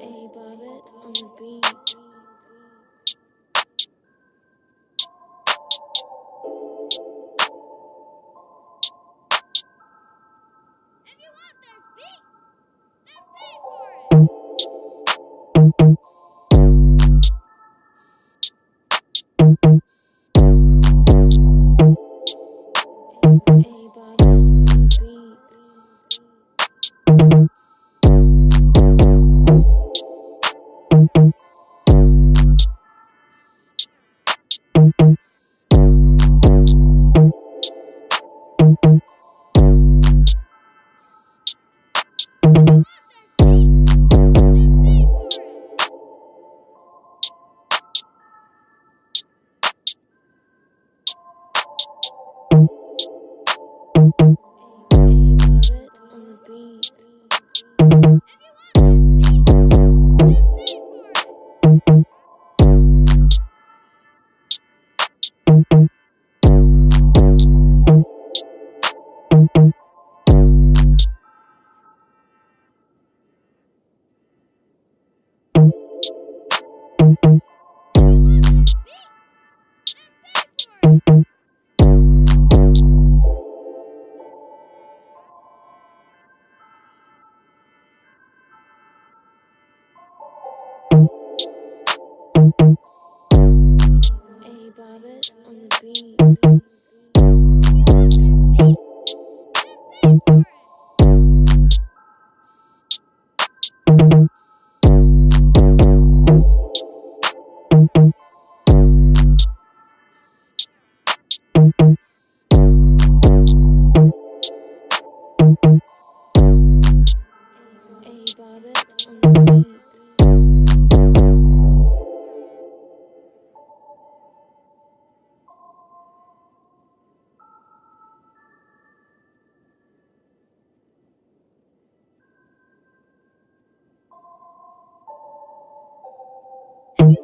A Bobbit on the beat. Then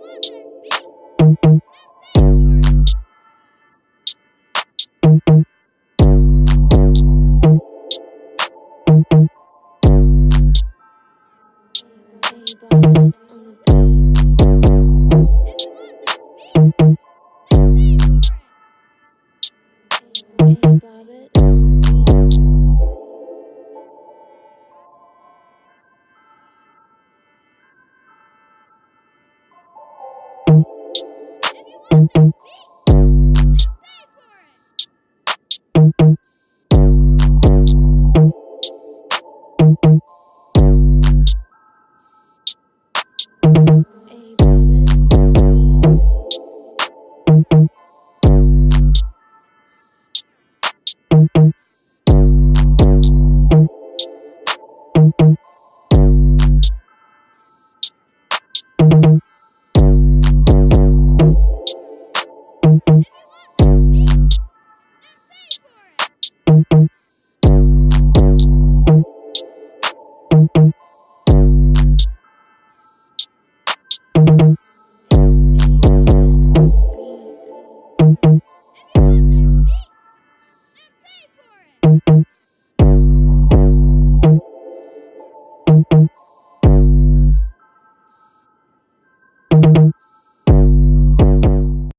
Come on,